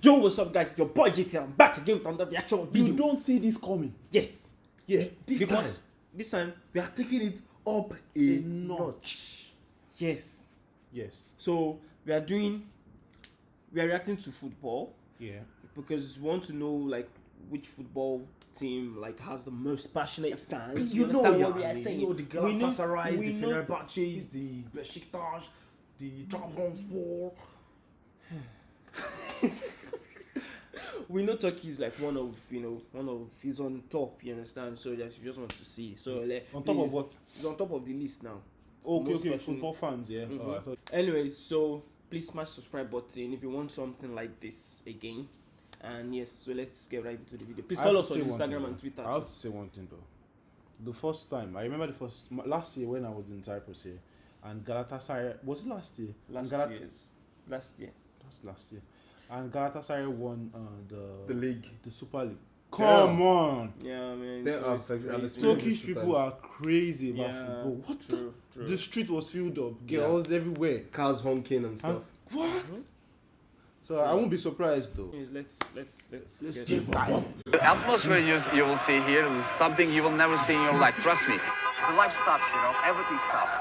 Yo, what's up, guys? It's your boy JT. I'm back again with another reaction video. You don't see this coming. Yes, Yeah, this because time. this time, We are taking it up a, A notch. notch. yes. Yes. So we are doing, we are reacting to football Yeah. because we want to know like which football team like has the most passionate fans. You know, understand yeah, what we are you saying? know the We know- Galatasaray, the know- Fenerbahce, the Besiktas, the Trabzonspor. we know Turkey is like one of you know one of he's on top. You understand? So just you just want to see. So like, On top of what? He's on top of the list now. Okay, Most okay. passionate. Football fans. Yeah. Mhm. Oh, I thought- Anyways, so please smash subscribe button if you want something like this again. And yes, so let's get right into the video. Please follow us on Instagram and. Twitter. I have to say one thing though. The first time I remember the first last year when I was in Cyprus here, and Galatasaray was it last year? Last Galat- year. Last year. That's last year. And Galatasaray won uh, the The league. the Super League. Come on, Yeah, man. They are always sexual- and crazy. it's Turkish people are crazy about Yeah, football. What True, true. the? The street was filled up, girls everywhere. Cars honking and stuff. What? So I won't be surprised though. Yes, let's let's let's Let's get just dive. The atmosphere you, you will see here is something you will never see in your life. Trust me. the life stops, you know, everything stops.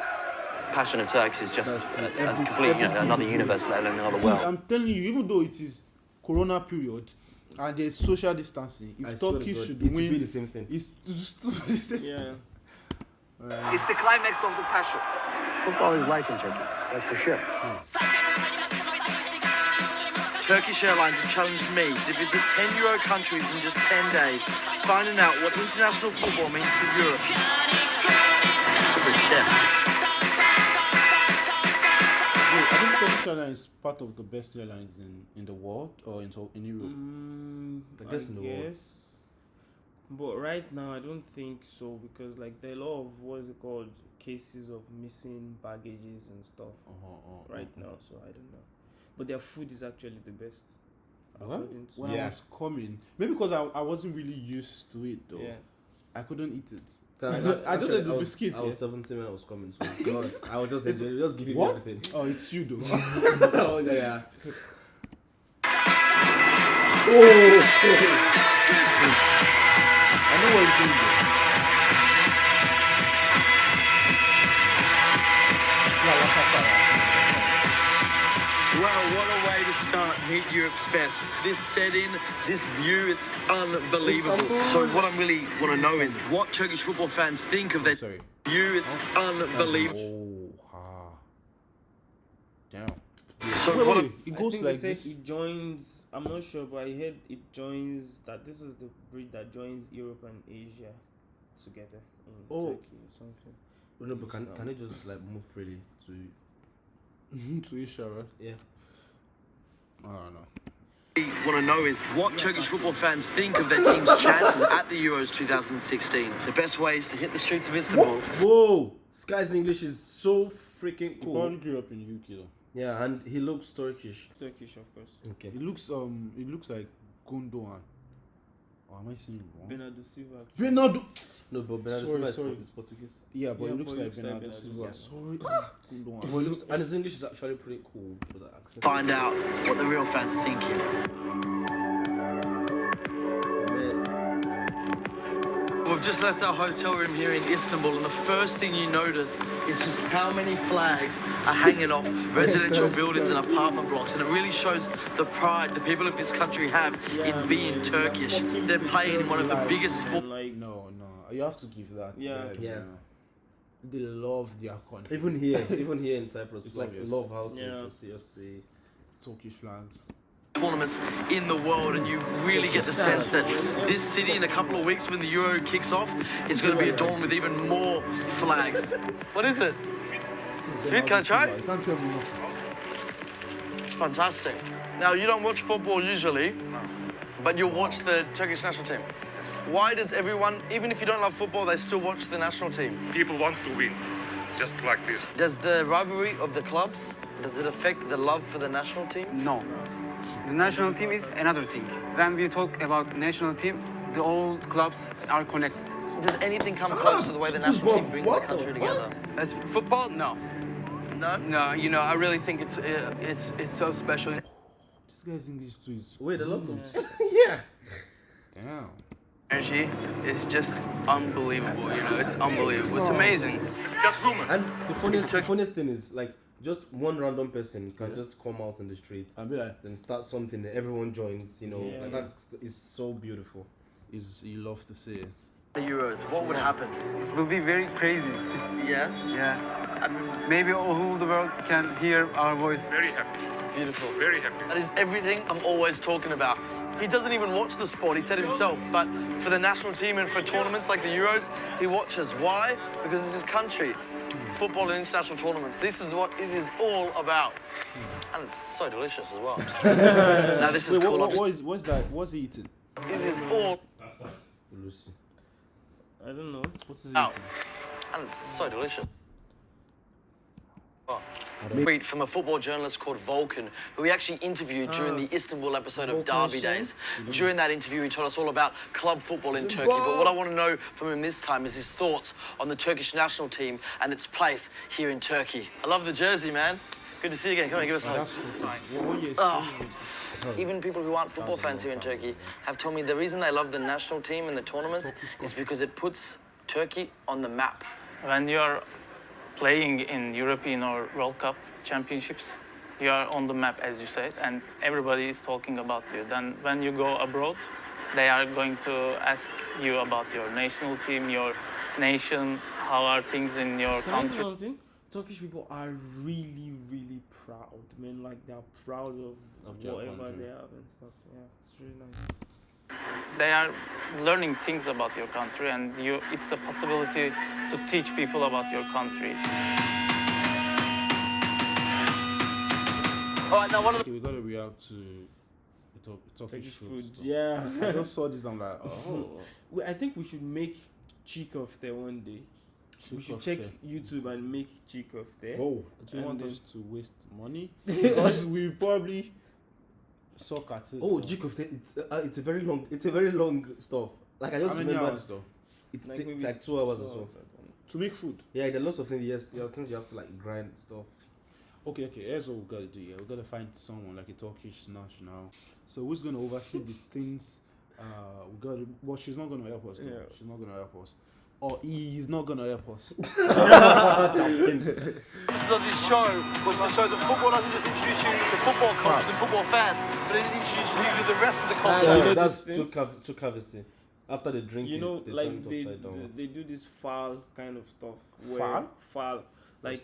Passion of Turks is just a, a complete, you know, another universe, let alone another world. I'm telling you, even though it is Corona period and there's social distancing, if I Turkey should it will be the same thing. it's to Yeah. It's the climax of the passion. Football is life in Turkey. That's for sure. Turkish Airlines have challenged me to visit 10 Euro countries in just 10 days, finding out what international football means to Europe. I Turkish Airlines is part of the best airlines in, in the world or in, in Europe. Mm, I guess in the world. But right now, I don't think so because like there are a lot of what is it called cases of missing baggages and stuff Uh-huh, uh, right uh, now. So I don't know. But their food is actually the best. Well, according to- when I Yeah. was coming, maybe because I, I wasn't really used to it though. yeah. I couldn't eat it. So I just- I just had the was- biscuit, I was yeah. 17 when I was coming, so God, I was just just giving What? everything. Oh, it's you though. oh, yeah, yeah. Oh. I know what he's doing Wow, what a way to start Meet Europe's Best. This setting, this view, it's unbelievable. So what I really want to know is what Turkish football fans think of their oh, Sorry. view. It's unbelievable. Oh, ha. Damn. So Wait, what wait, wait. It I goes think like it says this. it joins. I'm not sure, but I heard it joins that this is the bridge that joins Europe and Asia together in Oh. Turkey or something. No, but can, can it just like move freely to. To Isha, right? Yeah. I don't know. want to know is what Turkish football fans think of their team's chances at the Euros 2016. The best way is to hit the streets of Istanbul. Whoa! Sky's English is so freaking cool. He cool. probably grew up in UK though. Yeah, and he looks Turkish. Turkish, of course. Okay. It looks um it looks like Gundogan. Or am I saying wrong? Bernardo Silva. Bernardo. No, but Bernardo Sorry, Silva is sorry. Port- is Portuguese. Yeah, but Yeah, it looks but like looks Bernardo Bernardo Silva. Silva. Sorry, But Gundogan. looks, and his English is actually pretty cool for that accent. Find out what the real fans are thinking. We've just left our hotel room here in Istanbul, and the first thing you notice is just how many flags are hanging off residential buildings and apartment blocks, and it really shows the pride the people of this country have Yeah, in being man, Turkish. fucking They're playing in one of the like- biggest sports. Like, No, no, you have to give that. to Yeah. them, Yeah. you know. They love their country. even here, even here in Cyprus, It's like obvious. a lot of houses, Yeah. you see. Turkish flags. Tournaments in the world, and you really get the sense that this city in a couple of weeks when the Euro kicks off is going to be adorned with even more flags. What is it? Sweet, can I try? You can't tell me no. It's fantastic. Now, you don't watch football usually, but you'll watch the Turkish national team. Why does everyone, even if you don't love football, they still watch the national team? people want to win, just like this. Does the rivalry of the clubs, does it affect the love for the national team? No. The national team is another thing. When we talk about national team, the all clubs are connected. Does anything come close to the way the national team brings the country together? As football, no. No? No, you know, I really think it's uh, it's it's so special. This guy's English too is Wait, a lot of Yeah. damn. Energy is just unbelievable, you know, it's unbelievable. It's amazing. It's just women. And the funniest, the funniest thing is like just one random person can just come out in the street I be like, and start something that everyone joins. You know, Yeah. like that is so beautiful. is you love to see The Euros, what would happen? It will be very crazy. Yeah? Yeah. I mean, maybe all the world can hear our voice. Very happy. Beautiful. Very happy. That is everything I'm always talking about. He doesn't even watch the sport, he said himself, but for the national team and for tournaments like the Euros, he watches. Why? Because it's his country. Football and international tournaments. This is what it is all about. And it's so delicious as well. now this is Wait, cool. what, I've what, what just- is what's that? What's he eating? It is all Lucy. I don't know. What is he out. eating? And it's so delicious. Oh. I don't- Tweet from a football journalist called Volkan, who we actually interviewed during the Istanbul episode of Volkan Derby Shen? Days. During that interview, he told us all about club football in Turkey. But what I want to know from him this time is his thoughts on the Turkish national team and its place here in Turkey. I love the jersey, man. Good to see you again. Come on, give us a hug. That's stupid. What, what year? Ah. Even people who aren't football fans here in Turkey have told me the reason they love the national team and the tournaments is because it puts Turkey on the map. when you're playing in European or World Cup championships, you are on the map, as you said, and everybody is talking about you. Then when you go abroad, they are going to ask you about your national team, your nation, how are things in your Can I say country. something? Turkish people are really, really proud, man. Like they're proud of, Of whatever country. they have and stuff. Yeah, it's really nice. They are learning things about your country, and you, it's a possibility to teach people about your country. All right, now one of Okay, we gotta react to the Tur- Turkish, Turkish food. food, stuff. yeah. I just saw this. I'm like, oh. We- I think we should make cheek of there one day. we should check YouTube and make cheek of there. Oh, do you want then- us to waste money? because we probably suck at it. Oh, Jikov, it's uh, it's a very long, it's a very long stuff. Like I just How many remember, hours though? it's Like like, like two hours two or so. hours, I don't know. To make food. Yeah, there are lots of things. Yes, there are things you have to like grind stuff. Okay, okay. Here's what we gotta do. Yeah, we gotta find someone like a Turkish national. So who's gonna oversee the things? Uh, we gotta. Well, she's not gonna help us. though. Yeah. She's not gonna help us. Or he's not gonna help us. purposes of this show was to show that football doesn't just introduce you to football coaches and football fans, but it introduces you to the rest of the culture. you know that's too thing? cavity. After the drinking, You know, they like turn it they, upside down. they they do this foul kind of stuff. Where Foul? Foul. Like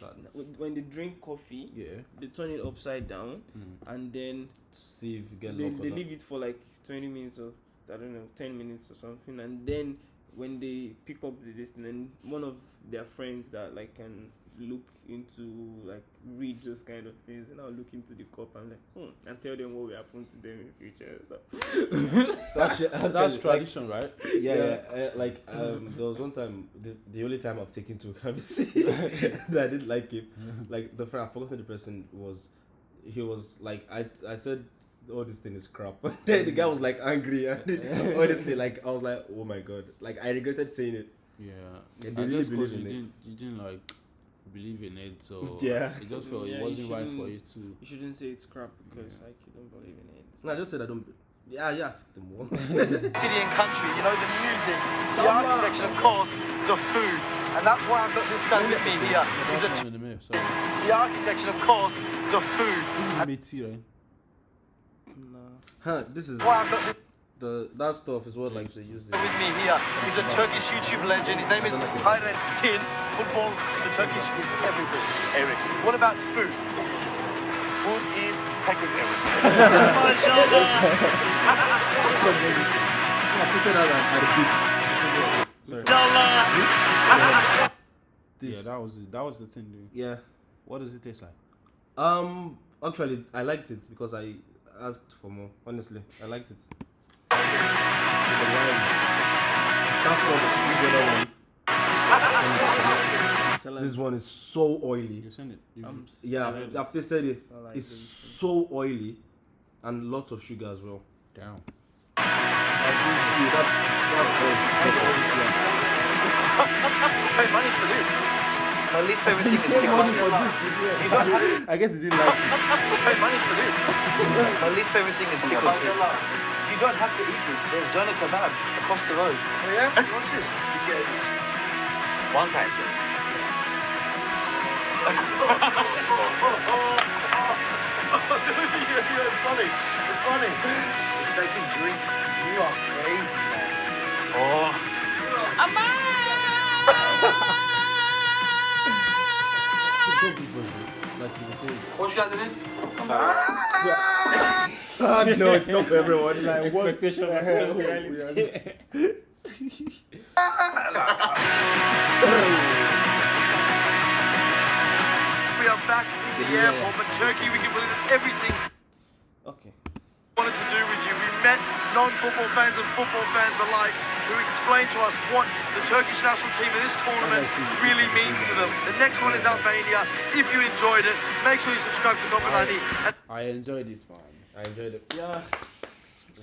when they drink coffee, Yeah. they turn it upside down, mm. and then to see if you get they, they leave it for like 20 minutes or I don't know 10 minutes or something and then when they pick up the this then one of their friends that like can look into like read those kind of things and I'll look into the cup and like hmm, and tell them what will happen to them in future and stuff. Actually, actually, That's like, tradition, right? yeah, yeah. uh, like um, there was one time, the, the only time I've taken to Kavisi that I didn't like it. Like the friend, I forgot who the person was. He was like, I, I said, oh, this thing is crap. then the guy was like angry. And honestly, like I was like, oh my god, like I regretted saying it. Yeah. Yeah, I they really guess 'cause believe you in it. didn't you didn't like believe in it, so Yeah. it just felt Yeah, it wasn't right for you to. You shouldn't say it's crap because like you don't believe in it. No, I just said I don't. Yeah, yeah, ask them more. City and country, you know, the music, the architecture, of course, the food. And that's why I've got this guy with me here. He's That's a one in a minute. Sorry. the architecture, of course, the food. This is Métis, right? Nah. huh, this is Why I've got this the that stuff is what like they use it. with me here. He's a Turkish YouTube legend. His name is Hayret Tin. Football, the Turkish is everything. Eric, what about food? Food is secondary. I have to say that at the beach. Yeah, that was it. That was the thing, dude. yeah. What does it taste like? Um, actually, I liked it because I asked for more. Honestly, I liked it. With the wine. That's what the other one. Salad. This one is so oily. You send it. You, Um, Yeah, salad I've is- tasted it. salad It's so oily and lots of sugar as well. down. See, that's that's oil. Pay money for this. My least favorite thing is Pay money for this. You don't have I guess he didn't like it. pay money for this. My least favorite thing is pickle fruit. You don't have to eat this. There's doner kebab across the road. Oh yeah? What's this? You get it. One time. it's funny. It's funny. If they can drink, you are crazy, man. Oh. It's Hoş geldiniz. Ah, no, it's not for everyone. Like, what Expectation the versus reality. We are back in the Yeah. airport, but Turkey, we can believe everything Okay. we wanted to do with you. We met non-football fans and football fans alike who explain to us what the Turkish national team in this tournament really means to them. The next one is Albania. If you enjoyed it, make sure you subscribe to Copa 90. I enjoyed it, man. I enjoyed it. Yeah.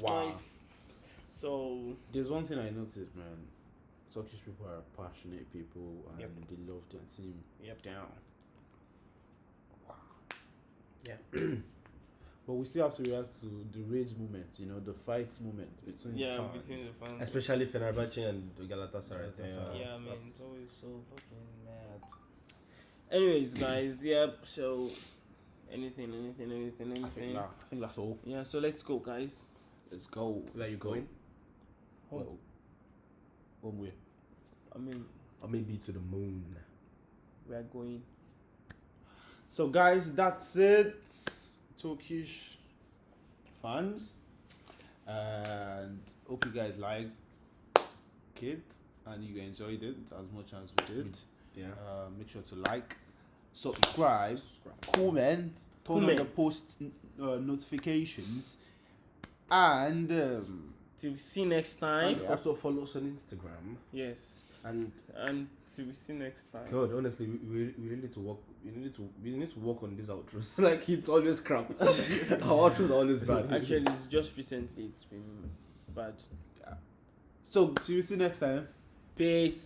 Wow. Nice. So There's one thing I noticed, man. Turkish people are passionate people and Yep. they love their team. Yep. Down. Yeah. but we still have to react to the rage moment, you know, the fight moment between yeah, fans. between the fans. Especially Fenerbahce and Galatasaray. Galatasaray. yeah, man, it's always so fucking mad. Anyways, guys, yep. So, anything, anything, anything, I think, anything. nah, I think that's all. Yeah. So let's go, guys. Let's go. Where are Let's you go. going? Home. Well, home way. I mean, Or maybe to the moon. we are going. So, guys, that's it. Turkish fans, and hope you guys like it and you enjoyed it as much as we did. Yeah. Uh, make sure to like, subscribe, comment, turn on the post uh, notifications, and um, Till we see next time. And also follow us on Instagram. Yes. And And till we see next time. God, honestly, we, we, we really need to work. We need to we need to work on these outros. like it's always crap. Our outros are always bad. Actually, it's just recently it's been bad. so see you see next time. Peace.